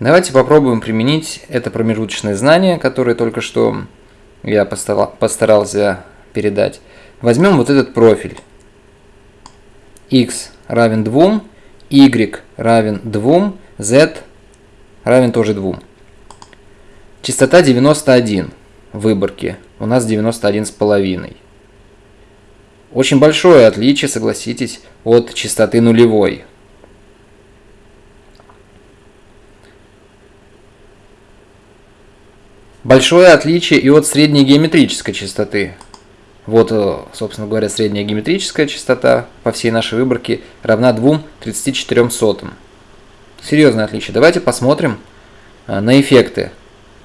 Давайте попробуем применить это промежуточное знание, которое только что я постарался передать. Возьмем вот этот профиль. x равен 2, y равен 2, z равен тоже 2. Частота 91 в выборке. У нас 91 с половиной. Очень большое отличие, согласитесь, от частоты нулевой. Большое отличие и от средней геометрической частоты. Вот, э, собственно говоря, средняя геометрическая частота по всей нашей выборке равна 2,34 сотым. Серьезное отличие. Давайте посмотрим э, на эффекты,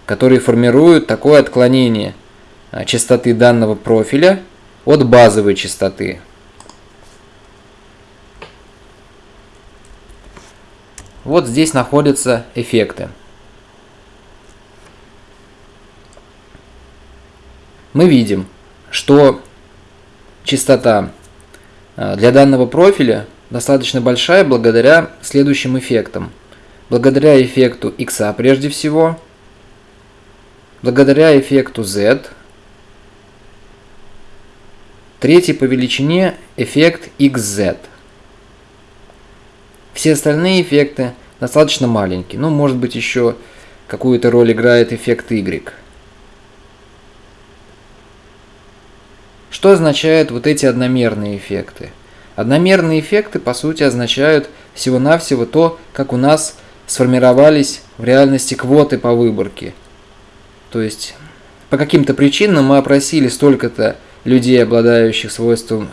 которые формируют такое отклонение э, частоты данного профиля от базовой частоты. Вот здесь находятся эффекты. Мы видим, что частота э, для данного профиля достаточно большая благодаря следующим эффектам. Благодаря эффекту x прежде всего, благодаря эффекту z, Третий по величине эффект XZ. Все остальные эффекты достаточно маленькие. Ну, может быть, еще какую-то роль играет эффект Y. Что означают вот эти одномерные эффекты? Одномерные эффекты, по сути, означают всего-навсего то, как у нас сформировались в реальности квоты по выборке. То есть, по каким-то причинам мы опросили столько-то людей, обладающих свойством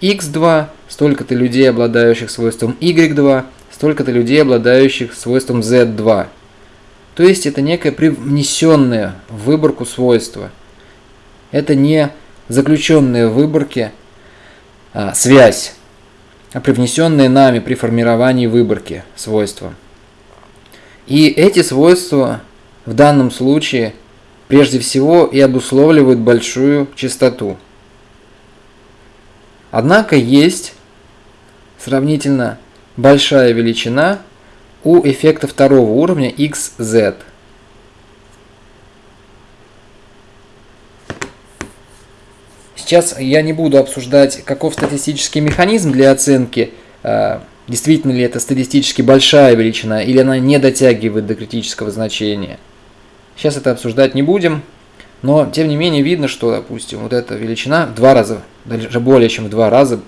x2, столько-то людей, обладающих свойством y2, столько-то людей, обладающих свойством z2. То есть это некое привнесенное в выборку свойство. Это не заключенная в выборке а, связь, а привнесенные нами при формировании выборки свойства. И эти свойства в данном случае прежде всего и обусловливают большую частоту. Однако есть сравнительно большая величина у эффекта второго уровня XZ. Сейчас я не буду обсуждать, каков статистический механизм для оценки, э, действительно ли это статистически большая величина или она не дотягивает до критического значения – Сейчас это обсуждать не будем, но тем не менее видно, что, допустим, вот эта величина в два раза, даже более чем в два раза,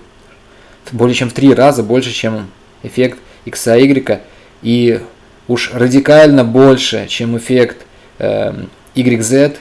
более чем в три раза больше, чем эффект x, y, и уж радикально больше, чем эффект э, YZ